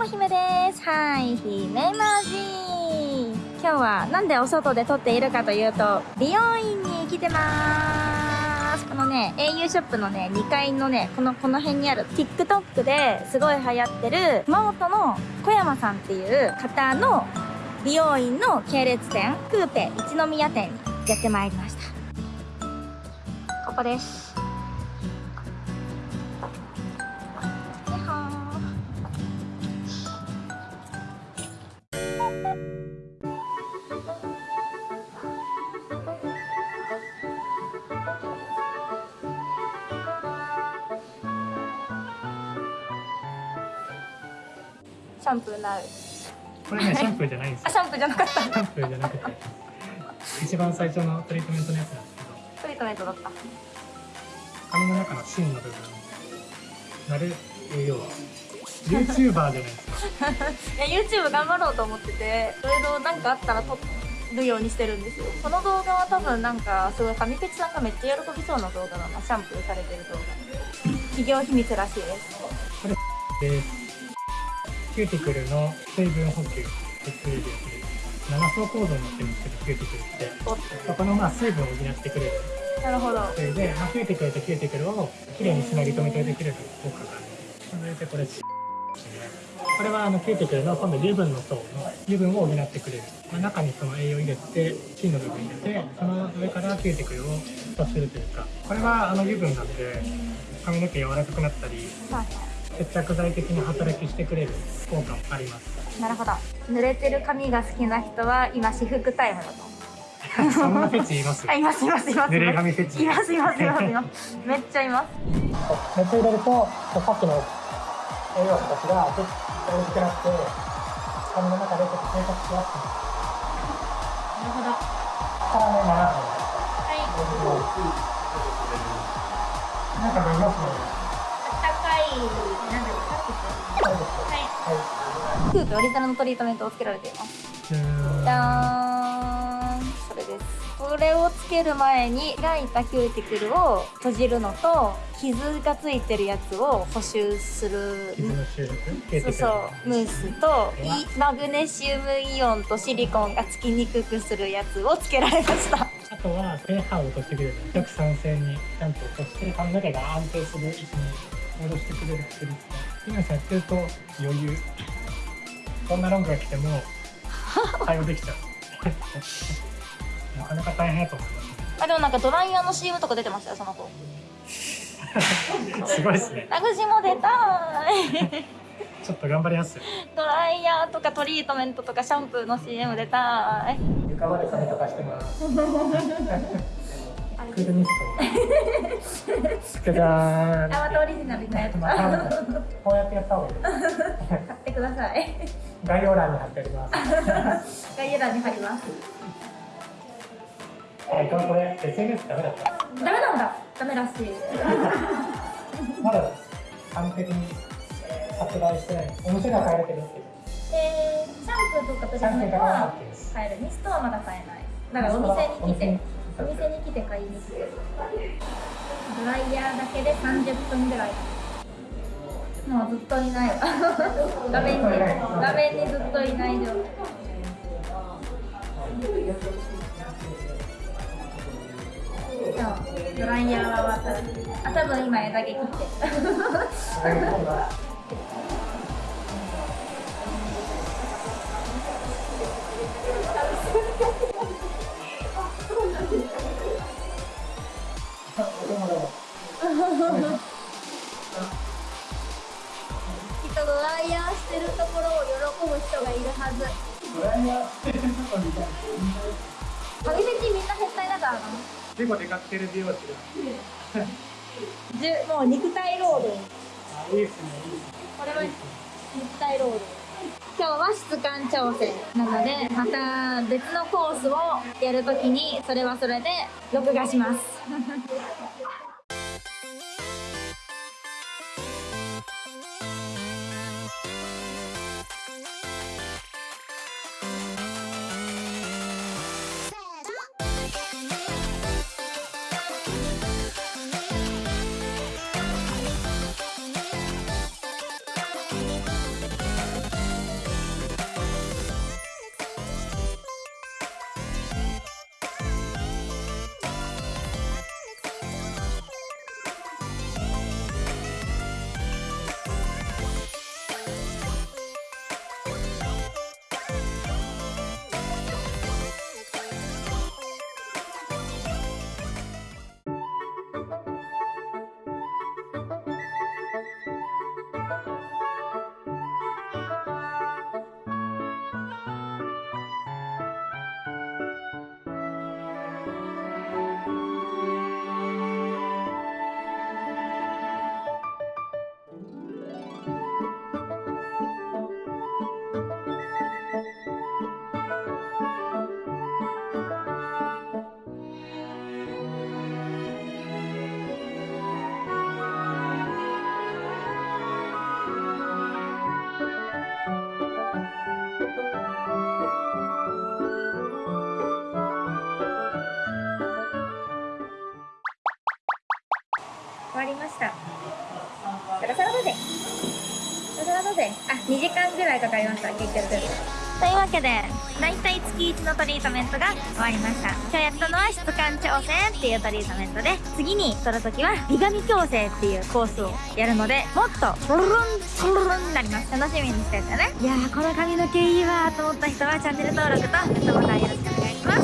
も姫です。はい姫マジ今日はなんでお外で撮っているかというと美容院に来てます。このね au ショップのね2階のねこのこの辺にある TikTok ですごい流行ってる熊本の小山さんっていう方の美容院の系列店クーペ一宮店にやってまいりました。ここです。シャンプーなうこれね、シャンプーじゃないんですよ。あシャンプーじゃなかった。シャンプーじゃなくて、一番最初のトリートメントのやつなんですけど、トリートメントだった。髪の中の芯の部分、なる栄養は、YouTuber じゃないですか。いや YouTube 頑張ろうと思ってていろいろなんかあったら撮るようにしてるんですよ。この動画は多分なんかすごい神ペチさんがめっちゃ喜びそうな動画だな。シャンプーされてる動画。企業秘密らしいです。で、キューティクルの水分補給、血流で7層構造になってるんですけど、キューティクルって。そこのまあ水分を補ってくれる。なるほどそれで、まあ、キューティクルとキューティクルをきれいにつなぎ止めておいてくれる効果がある。それでこれ、これはあのキューティクルの今度油分の層の油分を補ってくれる、まあ、中にその栄養を入れて芯の部分入れてその上からキューティクルを蓋するというかこれはあの油分なんで髪の毛柔らかくなったりはい接着剤的に働きしてくれる効果もあります。いなるほど。濡れてる髪が好きな人は今私服タイムだと。そんなフェチいます？あいますいますいます濡れ髪フェチ。いますいますいますいます。めっちゃいます。熱入れるとさっきの栄養素たちがちょっと大きくなって髪の中でちょっと生活しやす。くなるなるほど。からね7分はい。なんか飲みますねですはい。はクープオリジナルのトリートメントをつけられています。いじゃーん。それです。これをつける前に開いたキューティクルを閉じるのと傷がついてるやつを補修する。そうそうムースとイマグネシウムイオンとシリコンがつきにくくするやつをつけられました。あとは pH を落としてくれる。弱酸性にちゃんと落として髪の毛が安定する。位置に戻してくれる薬ですね今やってると余裕。こんなロングが来ても対応できちゃう。なかなか大変やと思います。ねあでもなんかドライヤーの CM とか出てましたよその子。すごいですね。私も出たい。ちょっと頑張ります。ドライヤーとかトリートメントとかシャンプーの CM 出たい。床まで髪とかしてますクールミスト。じゃーんあまたオリジナルのやつこうやってやった方がいい買ってください。概要欄に貼ってあります。概要欄に貼りますはい、これこれ SNS ダメだった？ダメなんだ。ダメらしい。まだ完璧に発売してない。お店では買えるけどえー、シャンプーとかトリートメントは買える。ミストはまだ買えない。だからお店に来てお店に来て買いに来てドライヤーだけで30分ぐらい。もうずっといないわ。画面に画面にずっといない状態ドライヤーは終わったあ多分今枝毛切って。ドライヤーしてるところを喜ぶ人がいるはず。髪フェチみんな変態だからな結構出かけてる美容師がじゅもう肉体労働あい。い。ですねい。い。ですねこれは肉体労働今日は質感調整なのでまた別のコースをやるときにそれはそれで録画します生あ2時間ぐらいかかりました結局。というわけで大体月1のトリートメントが終わりました。今日やったのは質感調整っていうトリートメントで次に取るときは美髪矯正っていうコースをやるのでもっとトルルントルルンになります。楽しみにしててね。いやーこの髪の毛いいわと思った人はチャンネル登録とグッドボタンよろしくお願いします。